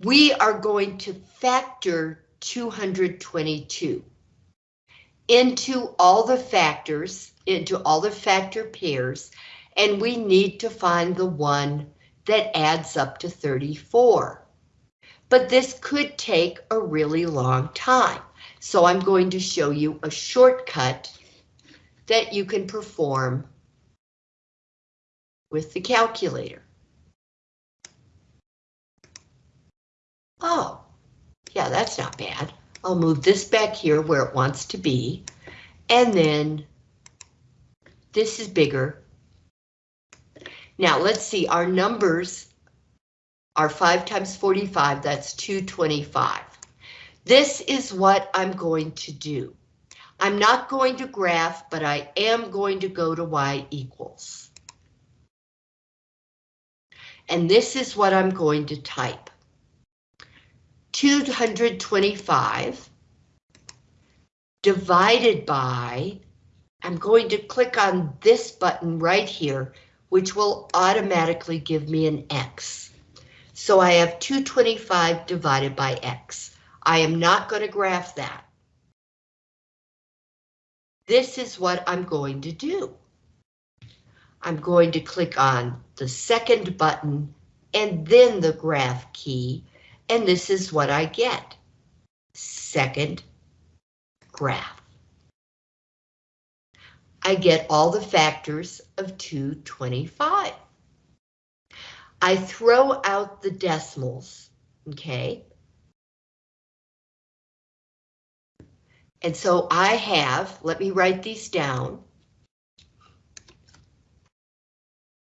We are going to factor 222 into all the factors, into all the factor pairs, and we need to find the one that adds up to 34. But this could take a really long time. So I'm going to show you a shortcut that you can perform with the calculator. Oh, yeah, that's not bad. I'll move this back here where it wants to be. And then this is bigger. Now let's see, our numbers are 5 times 45, that's 225. This is what I'm going to do. I'm not going to graph, but I am going to go to y equals. And this is what I'm going to type. 225 divided by, I'm going to click on this button right here, which will automatically give me an X. So I have 225 divided by X. I am not going to graph that. This is what I'm going to do. I'm going to click on the second button and then the graph key, and this is what I get. Second graph. I get all the factors of 225. I throw out the decimals, okay? And so I have, let me write these down.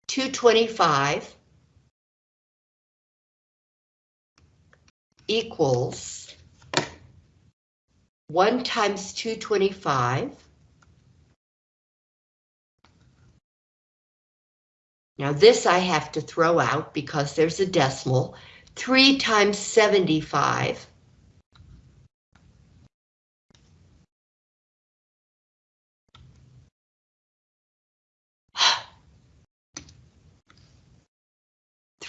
225 equals 1 times 225. Now this I have to throw out because there's a decimal. 3 times 75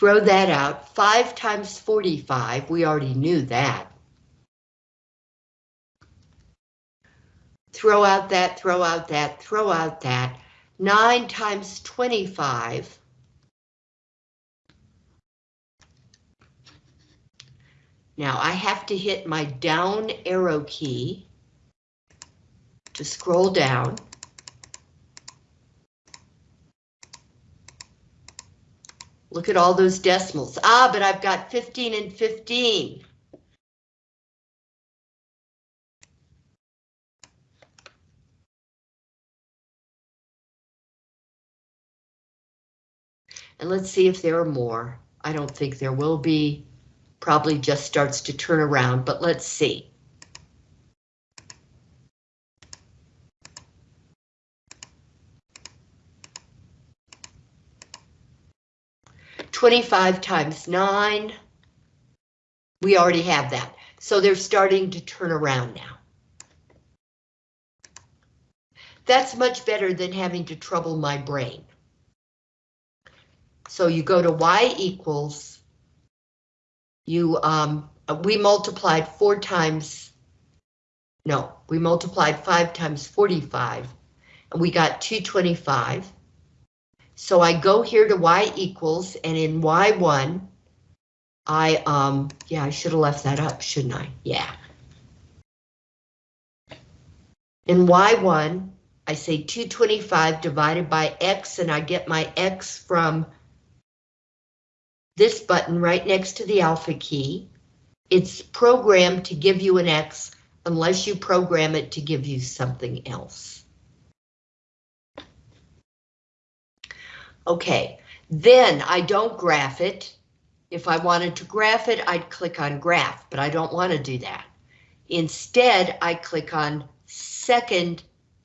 Throw that out. 5 times 45, we already knew that. Throw out that, throw out that, throw out that. 9 times 25. Now I have to hit my down arrow key to scroll down. Look at all those decimals. Ah, but I've got 15 and 15. And let's see if there are more. I don't think there will be. Probably just starts to turn around, but let's see. 25 times 9. We already have that. So they're starting to turn around now. That's much better than having to trouble my brain. So you go to y equals, you, um, we multiplied four times, no, we multiplied five times 45, and we got 225. So I go here to y equals, and in y1, I, um, yeah, I should have left that up, shouldn't I? Yeah. In y1, I say 225 divided by x, and I get my x from this button right next to the alpha key. It's programmed to give you an x unless you program it to give you something else. Okay, then I don't graph it. If I wanted to graph it, I'd click on graph, but I don't want to do that. Instead, I click on second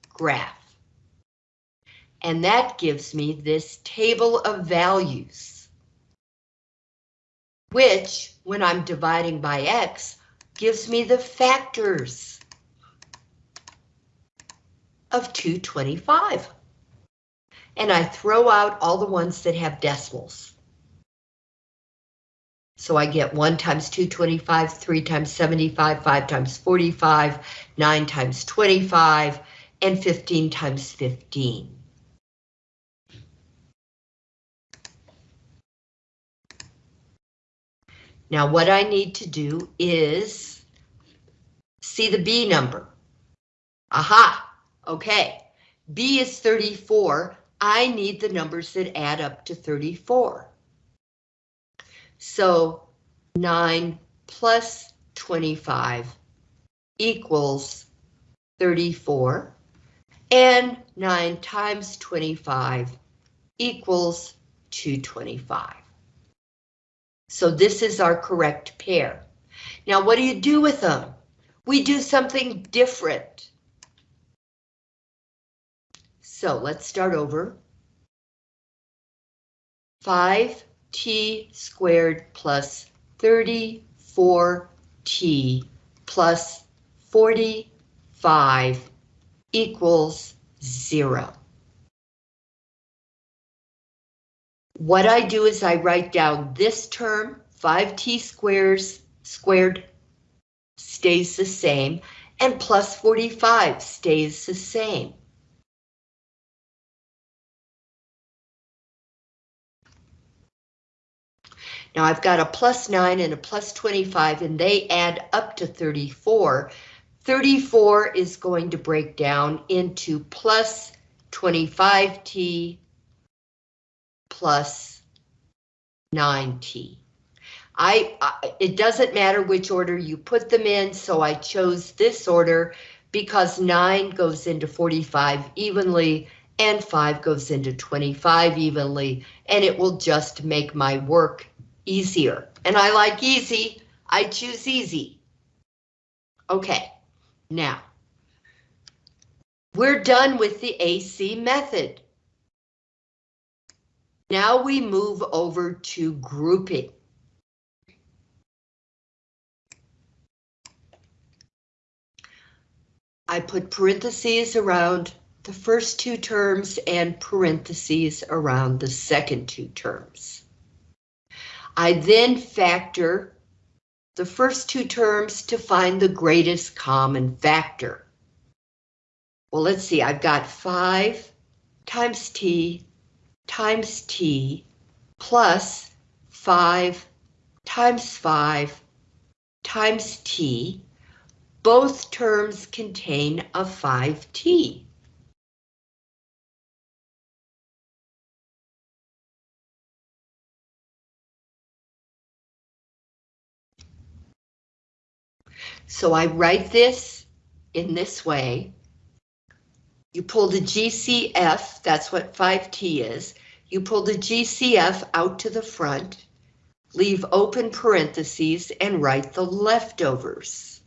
graph. And that gives me this table of values. Which, when I'm dividing by x, gives me the factors of 225. And I throw out all the ones that have decimals. So I get 1 times 225, 3 times 75, 5 times 45, 9 times 25, and 15 times 15. Now what I need to do is see the B number. Aha, okay. B is 34. I need the numbers that add up to 34. So 9 plus 25 equals 34. And 9 times 25 equals 225. So this is our correct pair. Now what do you do with them? We do something different. So let's start over. 5t squared plus 34t plus 45 equals zero. What I do is I write down this term, 5t squares squared stays the same, and plus 45 stays the same. Now I've got a plus 9 and a plus 25, and they add up to 34. 34 is going to break down into plus 25t plus 9t. I, I, it doesn't matter which order you put them in, so I chose this order because 9 goes into 45 evenly and 5 goes into 25 evenly, and it will just make my work easier. And I like easy, I choose easy. Okay, now, we're done with the AC method. Now we move over to grouping. I put parentheses around the first two terms and parentheses around the second two terms. I then factor the first two terms to find the greatest common factor. Well, let's see, I've got 5 times t times t plus 5 times 5 times t. Both terms contain a 5t. So I write this in this way. You pull the GCF, that's what 5T is. You pull the GCF out to the front, leave open parentheses, and write the leftovers.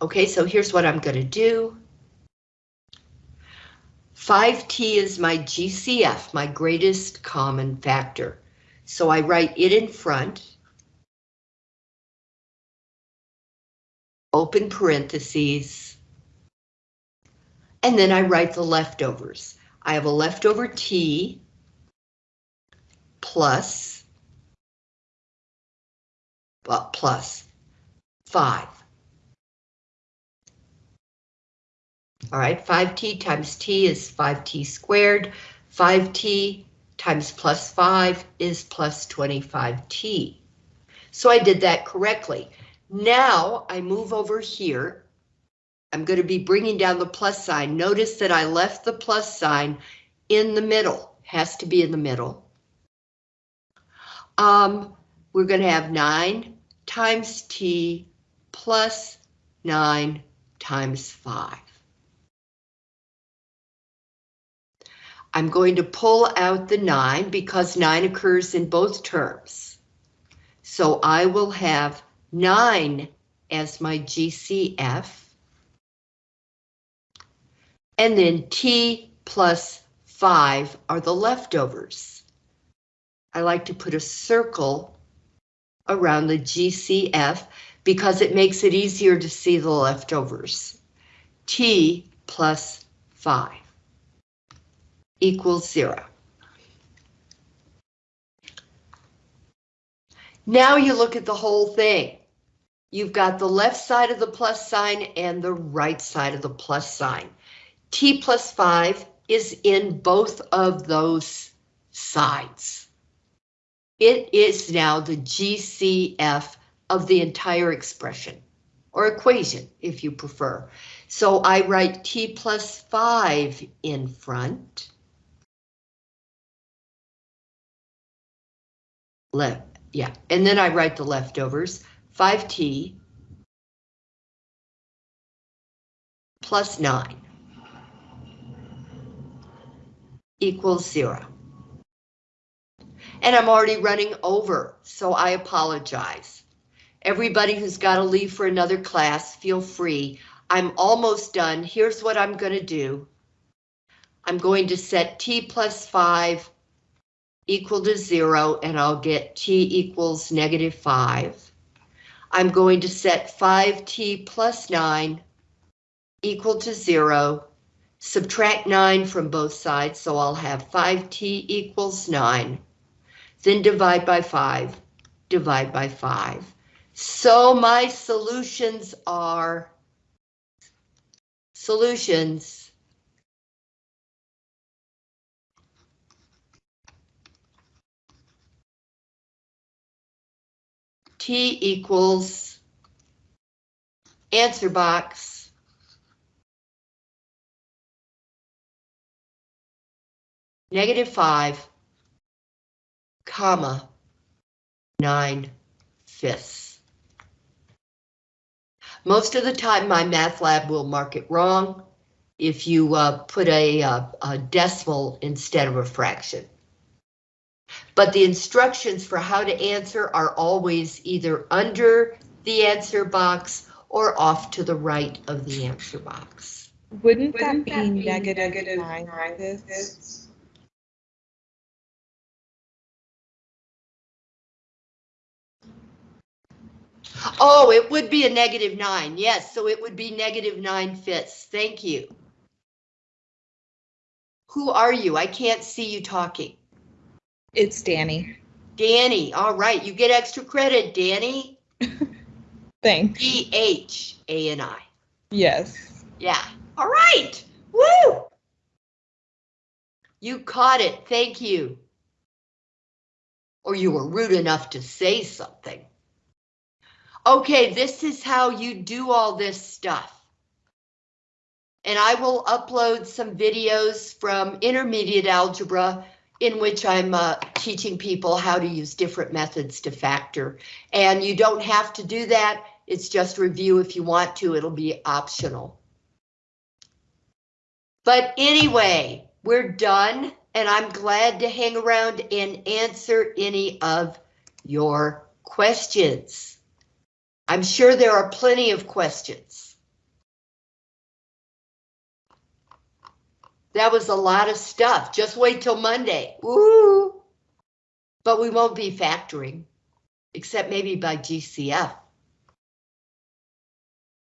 Okay, so here's what I'm going to do. 5t is my GCF, my greatest common factor. So I write it in front. Open parentheses. And then I write the leftovers. I have a leftover t plus, plus 5. All right, 5t times t is 5t squared. 5t times plus 5 is plus 25t. So I did that correctly. Now I move over here. I'm going to be bringing down the plus sign. Notice that I left the plus sign in the middle. Has to be in the middle. Um, we're going to have 9 times t plus 9 times 5. I'm going to pull out the 9 because 9 occurs in both terms. So I will have 9 as my GCF. And then T plus 5 are the leftovers. I like to put a circle around the GCF because it makes it easier to see the leftovers. T plus 5 equals zero. Now you look at the whole thing. You've got the left side of the plus sign and the right side of the plus sign. T plus 5 is in both of those sides. It is now the GCF of the entire expression, or equation, if you prefer. So I write T plus 5 in front. Left, yeah, and then I write the leftovers, 5t plus 9 equals 0. And I'm already running over, so I apologize. Everybody who's got to leave for another class, feel free. I'm almost done. Here's what I'm going to do. I'm going to set t plus 5 equal to zero and I'll get t equals negative five. I'm going to set 5t plus 9 equal to zero, subtract 9 from both sides, so I'll have 5t equals 9, then divide by 5, divide by 5. So my solutions are solutions T equals answer box. Negative five, comma, nine fifths. Most of the time, MyMathLab will mark it wrong if you uh, put a, uh, a decimal instead of a fraction. But the instructions for how to answer are always either under the answer box or off to the right of the answer box.
Wouldn't,
Wouldn't
that
that
be
be
negative
negative
nine
nine
fifths?
fifths?
Oh, it would be a negative nine. Yes, so it would be negative nine fifths. Thank you. Who are you? I can't see you talking.
It's Dhani.
Dhani, all right, you get extra credit, Dhani.
Thanks.
D H A N I.
Yes.
Yeah, all right, woo! You caught it, thank you. Or you were rude enough to say something. Okay, this is how you do all this stuff. And I will upload some videos from intermediate algebra in which I'm uh, teaching people how to use different methods to factor. And you don't have to do that. It's just review if you want to. It'll be optional. But anyway, we're done and I'm glad to hang around and answer any of your questions. I'm sure there are plenty of questions. That was a lot of stuff. Just wait till Monday. Woo! But we won't be factoring, except maybe by GCF.